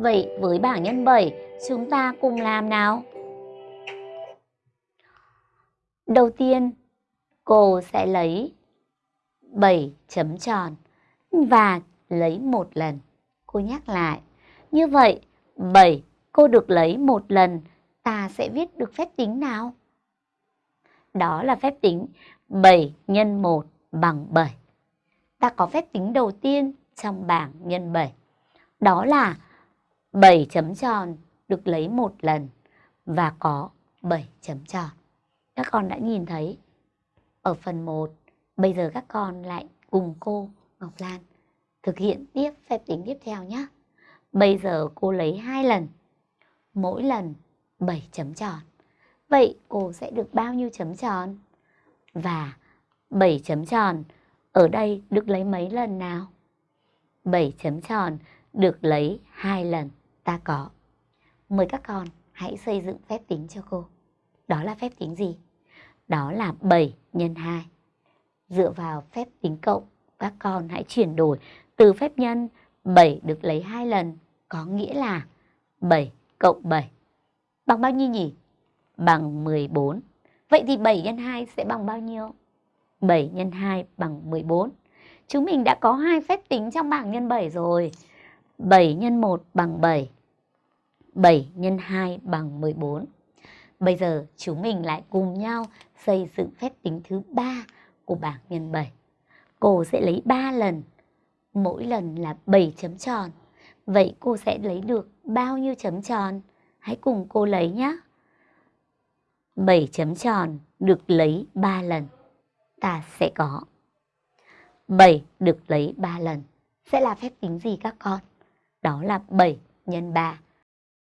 Vậy với bảng nhân 7, chúng ta cùng làm nào. Đầu tiên, cô sẽ lấy 7 chấm tròn và lấy một lần. Cô nhắc lại. Như vậy, 7 cô được lấy một lần, ta sẽ viết được phép tính nào? Đó là phép tính 7 x 1 bằng 7. Ta có phép tính đầu tiên trong bảng nhân 7. Đó là 7 chấm tròn được lấy một lần và có 7 chấm tròn. Các con đã nhìn thấy ở phần 1, bây giờ các con lại cùng cô Ngọc Lan thực hiện tiếp phép tính tiếp theo nhé. Bây giờ cô lấy hai lần, mỗi lần 7 chấm tròn. Vậy cô sẽ được bao nhiêu chấm tròn? Và 7 chấm tròn ở đây được lấy mấy lần nào? 7 chấm tròn được lấy hai lần ta có. Mời các con hãy xây dựng phép tính cho cô. Đó là phép tính gì? Đó là 7 x 2. Dựa vào phép tính cộng, các con hãy chuyển đổi từ phép nhân 7 được lấy hai lần có nghĩa là 7 cộng 7 bằng bao nhiêu nhỉ? Bằng 14. Vậy thì 7 x 2 sẽ bằng bao nhiêu? 7 x 2 bằng 14. Chúng mình đã có hai phép tính trong bảng nhân 7 rồi. 7 x 1 bằng 7. 7 x 2 bằng 14. Bây giờ chúng mình lại cùng nhau xây dựng phép tính thứ ba của bảng nhân 7. Cô sẽ lấy 3 lần, mỗi lần là 7 chấm tròn. Vậy cô sẽ lấy được bao nhiêu chấm tròn? Hãy cùng cô lấy nhé. 7 chấm tròn được lấy 3 lần. Ta sẽ có 7 được lấy 3 lần. Sẽ là phép tính gì các con? Đó là 7 nhân 3